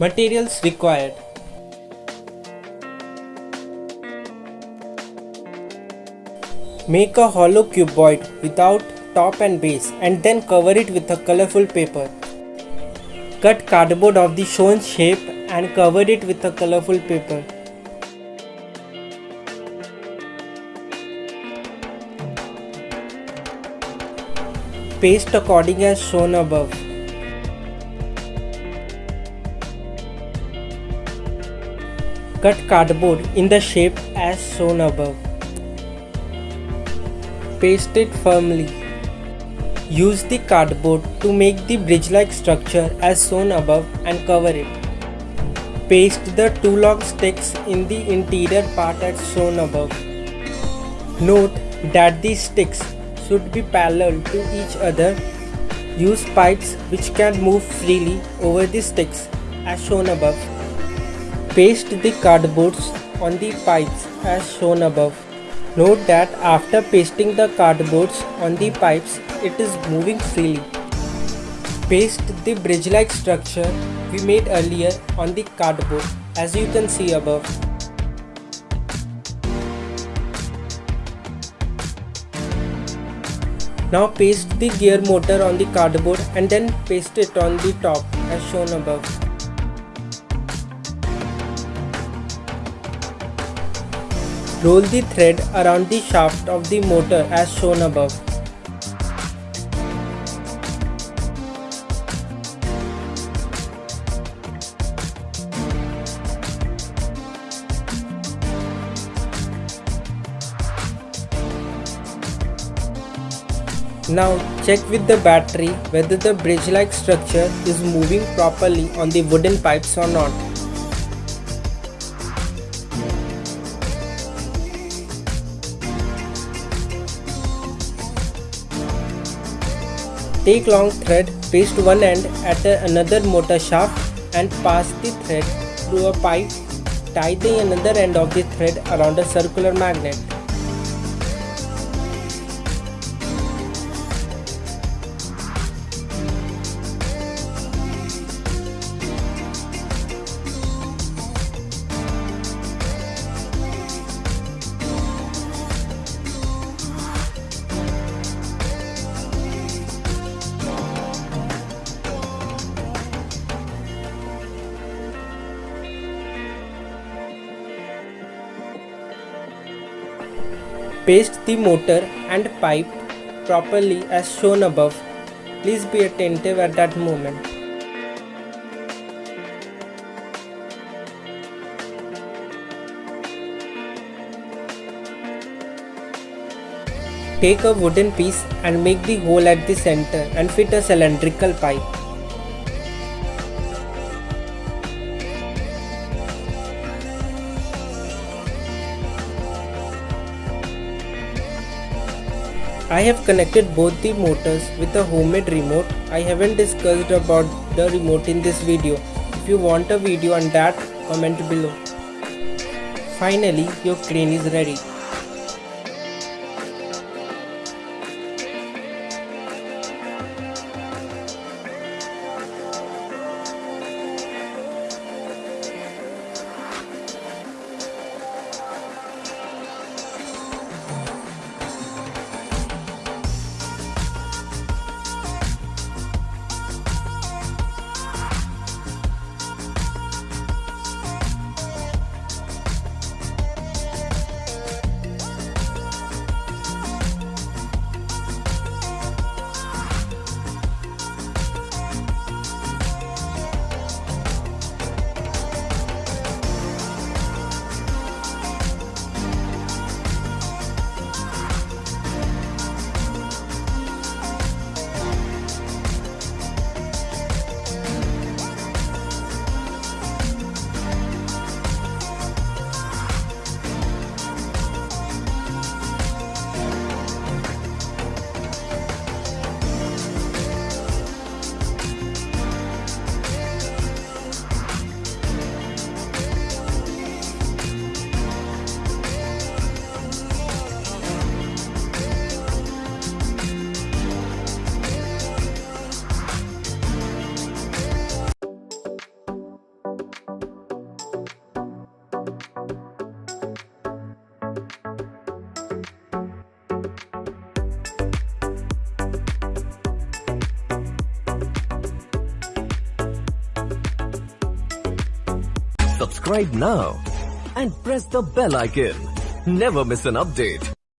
Materials required Make a hollow cuboid without top and base and then cover it with a colorful paper. Cut cardboard of the shown shape and cover it with a colorful paper. Paste according as shown above. Cut cardboard in the shape as shown above. Paste it firmly. Use the cardboard to make the bridge-like structure as shown above and cover it. Paste the two long sticks in the interior part as shown above. Note that these sticks should be parallel to each other. Use pipes which can move freely over the sticks as shown above. Paste the cardboards on the pipes as shown above. Note that after pasting the cardboards on the pipes, it is moving freely. Paste the bridge-like structure we made earlier on the cardboard as you can see above. Now paste the gear motor on the cardboard and then paste it on the top as shown above. Roll the thread around the shaft of the motor as shown above. Now check with the battery whether the bridge-like structure is moving properly on the wooden pipes or not. Take long thread, paste one end at another motor shaft and pass the thread through a pipe. Tie the another end of the thread around a circular magnet. Paste the motor and pipe properly as shown above. Please be attentive at that moment. Take a wooden piece and make the hole at the center and fit a cylindrical pipe. I have connected both the motors with a homemade remote. I haven't discussed about the remote in this video. If you want a video on that, comment below. Finally, your crane is ready. Subscribe now and press the bell icon. Never miss an update.